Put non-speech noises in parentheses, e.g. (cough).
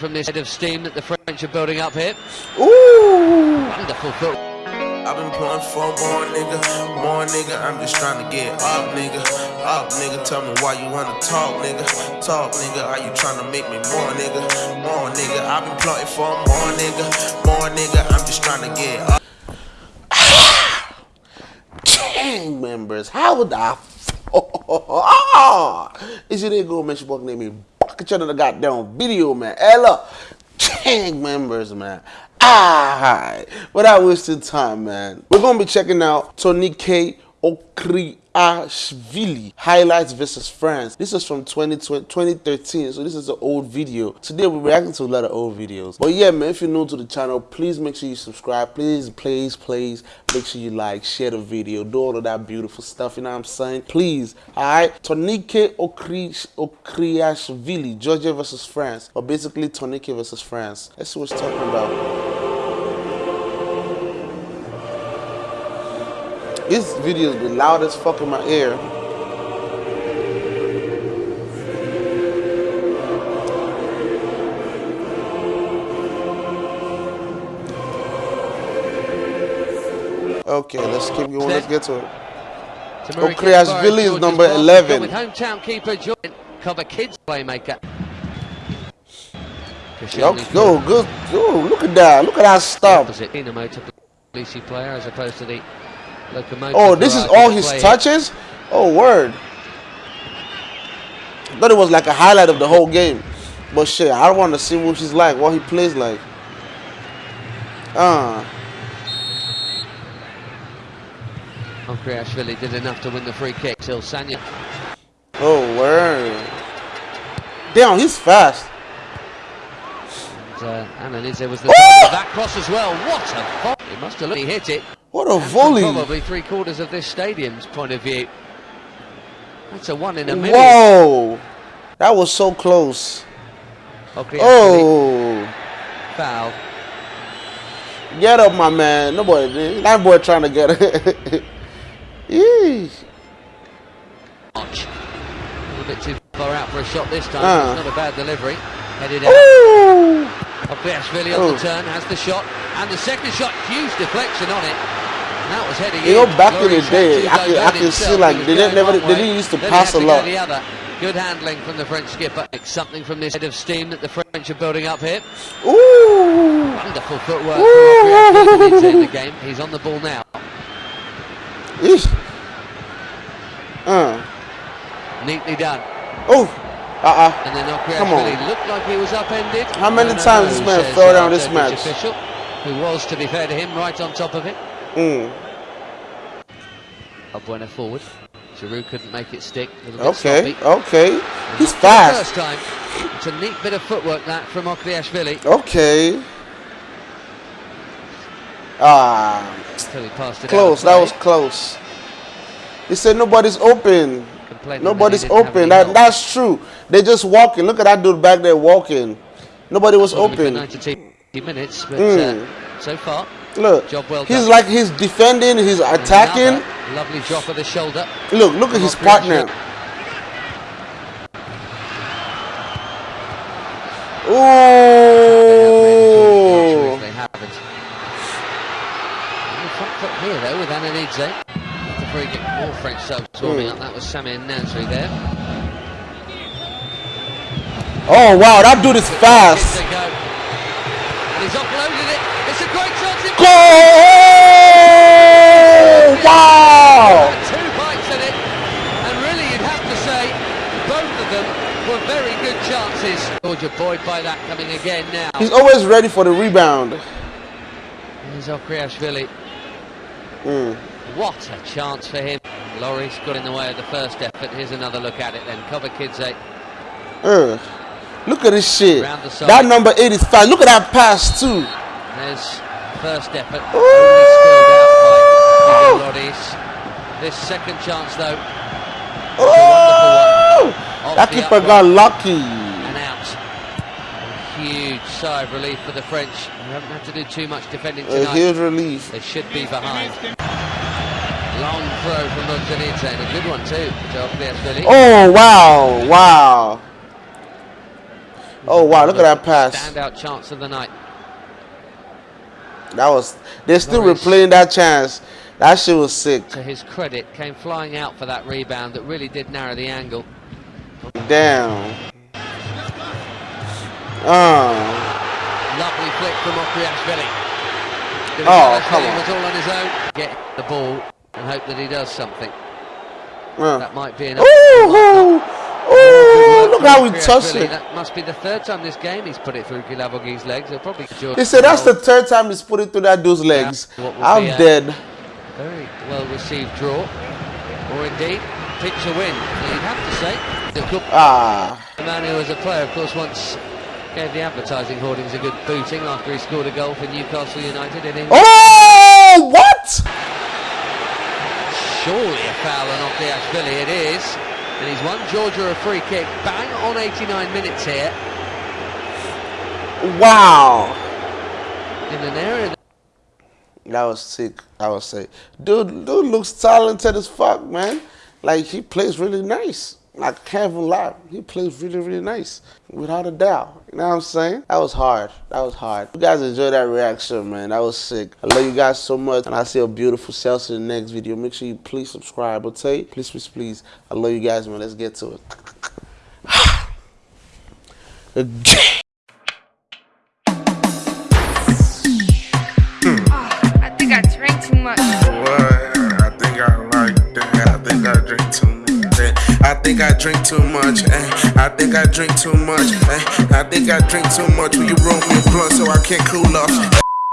from this head of steam that the French are building up here. Ooh. Wonderful foot. I've been playing for more nigga, more nigga. I'm just trying to get up, nigga. Up, nigga. Tell me why you wanna talk, nigga. Talk, nigga. Are you trying to make me more, nigga? More, nigga. I've been plotting for more, nigga. More, nigga. I'm just trying to get up. (coughs) Gang members, how would the f- (laughs) ah! Is it a go man? She name me bucket of the goddamn video, man. Ella, gang members, man. Ah, without wasting time, man. We're gonna be checking out Tony K. Okriashvili highlights versus France. This is from 2020, 2013, so this is an old video. Today we're reacting to a lot of old videos. But yeah, man, if you're new to the channel, please make sure you subscribe. Please, please, please make sure you like, share the video, do all of that beautiful stuff. You know what I'm saying? Please, all right. Tonike Okriashvili, Georgia versus France, or basically Tonike versus France. Let's see what it's talking about. This video is the loudest fuck in my ear. Okay, let's keep going. Let's get to it. Okriashvili is number 11. With hometown keeper Jordan cover kids playmaker. Yo, go, good. Yo, look at that. Look at that stop. Opposite to Lucy player as opposed to the locomotive. Oh, this is all his touches? Oh, word. I thought it was like a highlight of the whole game. But shit, I want to see what she's like, what he plays like. Ah. Uh. Okriashvili did enough to win the free kick till Sagna. Oh, word. Damn, he's fast. And, uh, Ananidze was the oh! of that cross as well. What a He must have he hit it. What a volley! Probably three quarters of this stadium's point of view. That's a one in a million. Whoa! That was so close. Okay, oh! Foul. Get up, my man. No boy, that boy trying to get it. (laughs) Yeesh. A little bit too far out for a shot this time. Uh. It's not a bad delivery. Headed out. Okriashvili on the turn, has the shot. And the second shot, huge deflection on it. That was heading you know, back in the day, I can, I can see like they didn't never they didn't used to pass a lot. Good handling from the French skipper. Something from this head of steam that the French are building up here. Ooh! Wonderful footwork Ooh. in the game. He's on the ball now. Eesh. Uh. Neatly done. Oh. Uh-uh. And then Okriashvili looked like he was upended. How many no, times no, this man fell down this match? Official, who was, to be fair to him, right on top of it. Mm. Valbuena forward. Giroud couldn't make it stick. okay, okay. He's fast. First time. It's a neat bit of footwork that from Okriashvili. Okay. Ah. Close. That was close. He said nobody's open. Nobody's open. That that's true. They're just walking. Look at that dude back there walking. Nobody was open. 90 minutes, but mm. uh, so far Look, Job well he's like he's defending, he's attacking. Another lovely drop of the shoulder. Look, look at his partner. Ooh. They haven't. Front here though with Ananidze. The free kick, more French subs warming mm. up. That was Samir Nasri there. Oh wow, that dude is fast. And he's offloaded it. It's a great chance. Goal! Wow! Two bites at it, and really you'd have to say both of them were very good chances. Georgia buoyed by that coming again now. He's always ready for the rebound. Here's Okriashvili. Mm. What a chance for him. Lloris got in the way of the first effort. Here's another look at it then. Kobakhidze. Uh, look at this shit. That number 85. Look at that pass too. There's first effort, only spilled out by Lloris. This second chance though, that keeper got lucky. And out. A huge sigh of relief for the French. They haven't had to do too much defending tonight. A huge relief. They should be behind. Long throw from Montanita and a good one too. Oh wow, wow. Oh wow, look at that pass. Standout chance of the night. That was they're still Morris. replaying that chance. That shit was sick. To his credit, came flying out for that rebound that really did narrow the angle. Damn. Uh, Lovely flick from Okriashvili. Oh, come on. was all on his own. Get the ball and hope that he does something. uh. That might be enough. Ooh, ooh, ooh, look how he touched it. That must be the third time this game he's put it through Kilavogi's legs. He'll probably They said that's the third time he's put it through that dude's legs. I'm dead. Very well received draw. Or indeed, pitch a win. You'd have to say. The good Ah, the man who was a player, of course, once gave the advertising hoardings a good booting after he scored a goal for Newcastle United in England. oh, what? Surely a foul on Okriashvili, it is. And he's won Georgia a free kick. Bang on 89 minutes here Wow, in an area. that was sick. I was sick. Dude, dude looks talented as fuck, man. Like he plays really nice. Like even lie, he plays really, really nice, without a doubt. You know what I'm saying? That was hard. That was hard. You guys enjoyed that reaction, man. That was sick. I love you guys so much, and I'll see a beautiful self in the next video. Make sure you please subscribe, okay? Please, please, please. I love you guys, man. Let's get to it. (sighs) (sighs) drink too much. eh. I think I drink too much. eh. I think I drink too much. Will you roll me a blunt so I can't cool off?